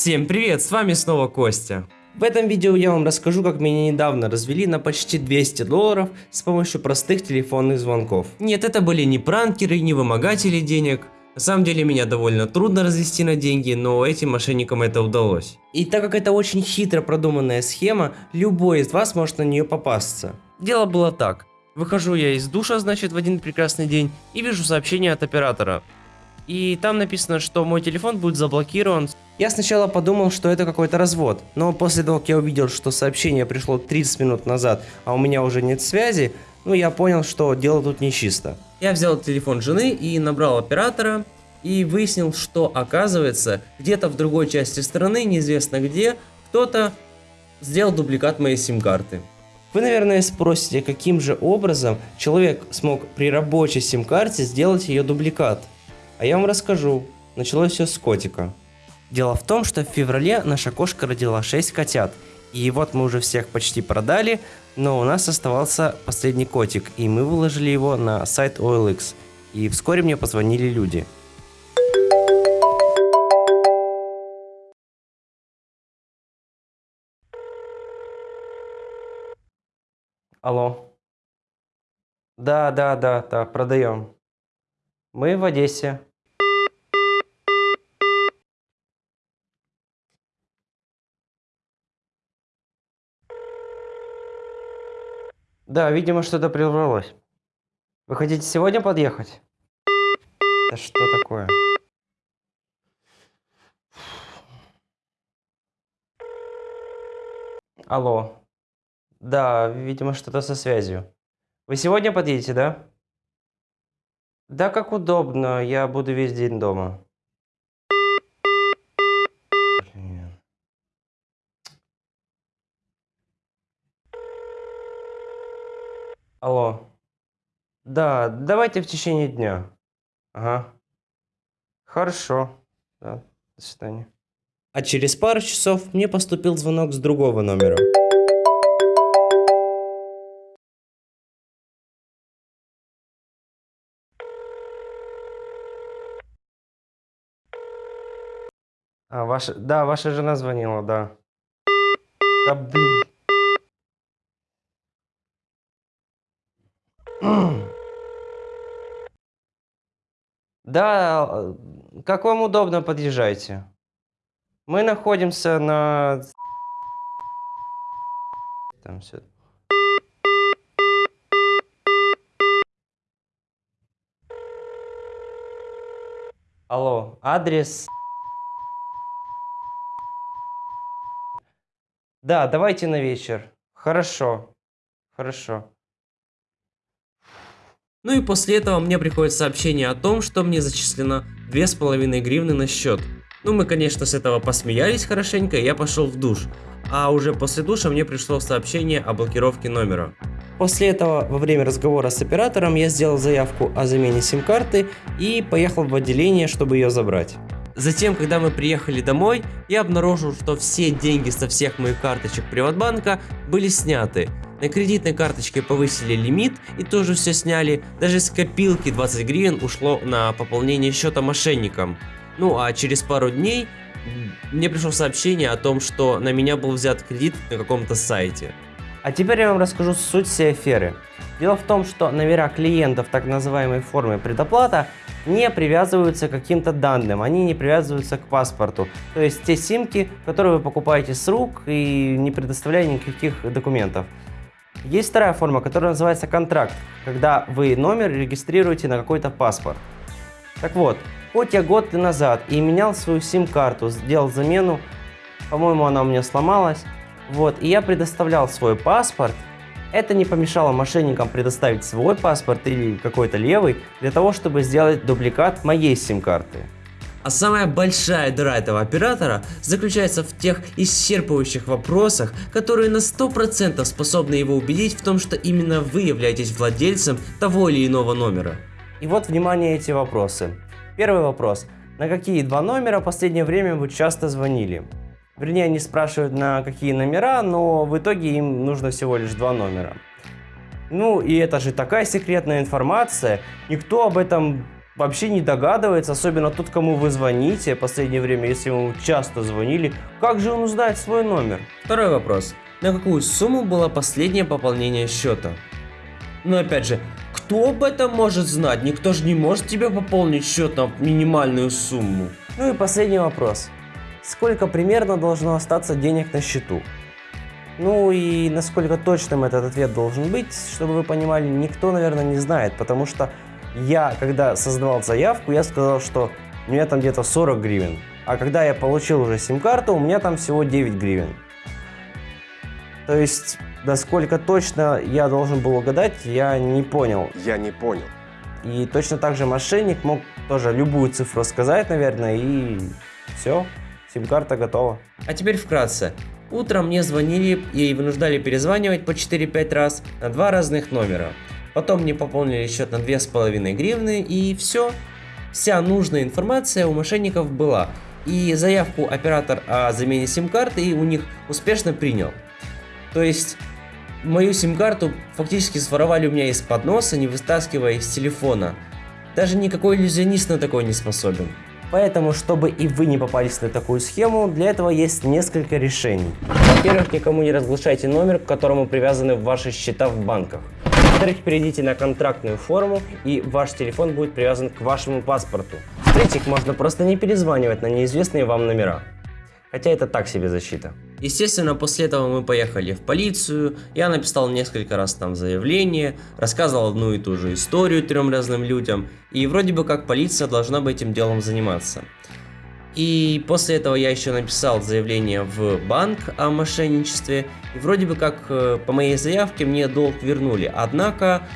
Всем привет, с вами снова Костя. В этом видео я вам расскажу, как меня недавно развели на почти 200 долларов с помощью простых телефонных звонков. Нет, это были не пранкеры, не вымогатели денег. На самом деле меня довольно трудно развести на деньги, но этим мошенникам это удалось. И так как это очень хитро продуманная схема, любой из вас может на нее попасться. Дело было так. Выхожу я из душа, значит, в один прекрасный день и вижу сообщение от оператора. И там написано, что мой телефон будет заблокирован. Я сначала подумал, что это какой-то развод, но после того, как я увидел, что сообщение пришло 30 минут назад, а у меня уже нет связи, ну я понял, что дело тут нечисто. Я взял телефон жены и набрал оператора, и выяснил, что оказывается, где-то в другой части страны, неизвестно где, кто-то сделал дубликат моей сим-карты. Вы, наверное, спросите, каким же образом человек смог при рабочей сим-карте сделать ее дубликат. А я вам расскажу. Началось все с котика. Дело в том, что в феврале наша кошка родила 6 котят. И вот мы уже всех почти продали, но у нас оставался последний котик, и мы выложили его на сайт OLX. И вскоре мне позвонили люди. Алло. Да, да, да, да, продаем. Мы в Одессе. Да, видимо, что-то прервалось. Вы хотите сегодня подъехать? Да что такое? Алло. Да, видимо, что-то со связью. Вы сегодня подъедете, да? Да, как удобно. Я буду весь день дома. Алло. Да, давайте в течение дня. Ага. Хорошо. Да, до свидания. А через пару часов мне поступил звонок с другого номера. А, ваша... Да, ваша жена звонила, да. Да, блин. Да, как вам удобно, подъезжайте. Мы находимся на... Там все. Алло, адрес... Да, давайте на вечер. Хорошо. Хорошо. Ну и после этого мне приходит сообщение о том, что мне зачислено 2,5 гривны на счет. Ну мы конечно с этого посмеялись хорошенько и я пошел в душ. А уже после душа мне пришло сообщение о блокировке номера. После этого, во время разговора с оператором, я сделал заявку о замене сим-карты и поехал в отделение, чтобы ее забрать. Затем, когда мы приехали домой, я обнаружил, что все деньги со всех моих карточек Приватбанка были сняты. На кредитной карточке повысили лимит и тоже все сняли. Даже с копилки 20 гривен ушло на пополнение счета мошенникам. Ну а через пару дней мне пришло сообщение о том, что на меня был взят кредит на каком-то сайте. А теперь я вам расскажу суть всей аферы. Дело в том, что номера клиентов так называемой формы предоплата не привязываются к каким-то данным, они не привязываются к паспорту. То есть те симки, которые вы покупаете с рук и не предоставляя никаких документов. Есть вторая форма, которая называется контракт, когда вы номер регистрируете на какой-то паспорт. Так вот, хоть я год назад и менял свою сим-карту, сделал замену, по-моему она у меня сломалась, вот, и я предоставлял свой паспорт, это не помешало мошенникам предоставить свой паспорт или какой-то левый для того, чтобы сделать дубликат моей сим-карты. А самая большая дыра этого оператора заключается в тех исчерпывающих вопросах, которые на 100% способны его убедить в том, что именно вы являетесь владельцем того или иного номера. И вот, внимание, эти вопросы. Первый вопрос. На какие два номера в последнее время вы часто звонили? Вернее, они спрашивают на какие номера, но в итоге им нужно всего лишь два номера. Ну и это же такая секретная информация, никто об этом вообще не догадывается, особенно тот, кому вы звоните в последнее время, если ему часто звонили, как же он узнает свой номер? Второй вопрос. На какую сумму было последнее пополнение счета? Но опять же, кто об этом может знать? Никто же не может тебе пополнить счет на минимальную сумму. Ну и последний вопрос. Сколько примерно должно остаться денег на счету? Ну и насколько точным этот ответ должен быть, чтобы вы понимали, никто, наверное, не знает, потому что я, когда создавал заявку, я сказал, что у меня там где-то 40 гривен, а когда я получил уже сим-карту, у меня там всего 9 гривен. То есть, насколько точно я должен был угадать, я не понял. Я не понял. И точно так же мошенник мог тоже любую цифру сказать, наверное, и все, сим-карта готова. А теперь вкратце. Утром мне звонили и вынуждали перезванивать по 4-5 раз на два разных номера. Потом мне пополнили счет на 2,5 гривны и все. Вся нужная информация у мошенников была. И заявку оператор о замене сим-карты у них успешно принял. То есть мою сим-карту фактически своровали у меня из-под носа, не вытаскивая из телефона. Даже никакой иллюзионист на такое не способен. Поэтому, чтобы и вы не попались на такую схему, для этого есть несколько решений. Во-первых, никому не разглашайте номер, к которому привязаны ваши счета в банках. Во-вторых, перейдите на контрактную форму, и ваш телефон будет привязан к вашему паспорту. В-третьих, можно просто не перезванивать на неизвестные вам номера. Хотя это так себе защита. Естественно, после этого мы поехали в полицию, я написал несколько раз там заявление, рассказывал одну и ту же историю трем разным людям, и вроде бы как полиция должна бы этим делом заниматься. И после этого я еще написал заявление в банк о мошенничестве, и вроде бы как э, по моей заявке мне долг вернули, однако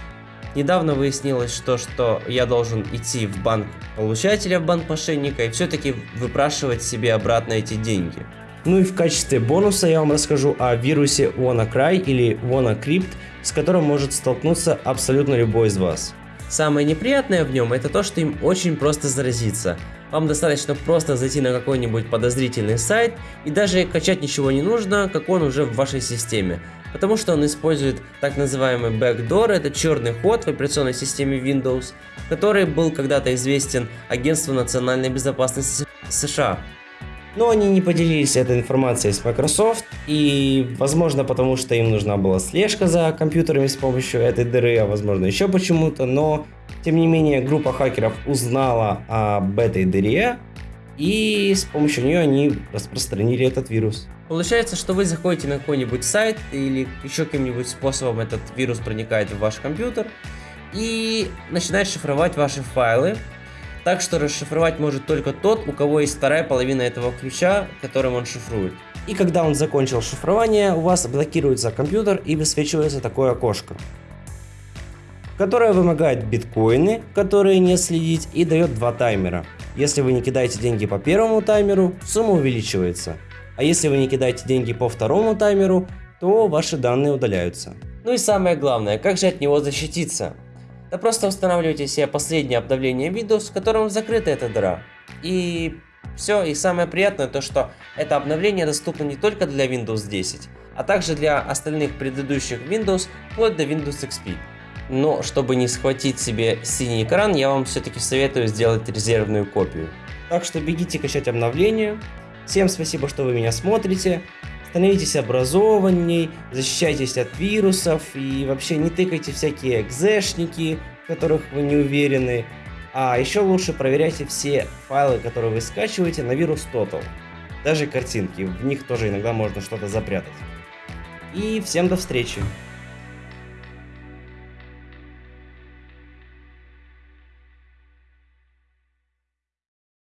недавно выяснилось, что, что я должен идти в банк получателя, в банк мошенника, и все-таки выпрашивать себе обратно эти деньги. Ну и в качестве бонуса я вам расскажу о вирусе WannaCry или WannaCrypt, с которым может столкнуться абсолютно любой из вас. Самое неприятное в нем это то, что им очень просто заразиться. Вам достаточно просто зайти на какой-нибудь подозрительный сайт и даже качать ничего не нужно, как он уже в вашей системе. Потому что он использует так называемый backdoor, это черный ход в операционной системе Windows, который был когда-то известен Агентству национальной безопасности США. Но они не поделились этой информацией с Microsoft, и возможно потому, что им нужна была слежка за компьютерами с помощью этой дыры, а возможно еще почему-то, но тем не менее группа хакеров узнала об этой дыре, и с помощью нее они распространили этот вирус. Получается, что вы заходите на какой-нибудь сайт или еще каким-нибудь способом этот вирус проникает в ваш компьютер и начинает шифровать ваши файлы, так что расшифровать может только тот, у кого есть вторая половина этого ключа, которым он шифрует. И когда он закончил шифрование, у вас блокируется компьютер и высвечивается такое окошко, которое вымогает биткоины, которые не следить, и дает два таймера. Если вы не кидаете деньги по первому таймеру, сумма увеличивается. А если вы не кидаете деньги по второму таймеру, то ваши данные удаляются. Ну и самое главное, как же от него защититься? Да просто устанавливайте себе последнее обновление Windows, в котором закрыта эта дыра. И все, и самое приятное то, что это обновление доступно не только для Windows 10, а также для остальных предыдущих Windows, вплоть до Windows XP. Но чтобы не схватить себе синий экран, я вам все-таки советую сделать резервную копию. Так что бегите качать обновления. Всем спасибо, что вы меня смотрите. Становитесь образованней, защищайтесь от вирусов и вообще не тыкайте всякие экзешники, в которых вы не уверены. А еще лучше проверяйте все файлы, которые вы скачиваете на вирус Total. Даже картинки, в них тоже иногда можно что-то запрятать. И всем до встречи!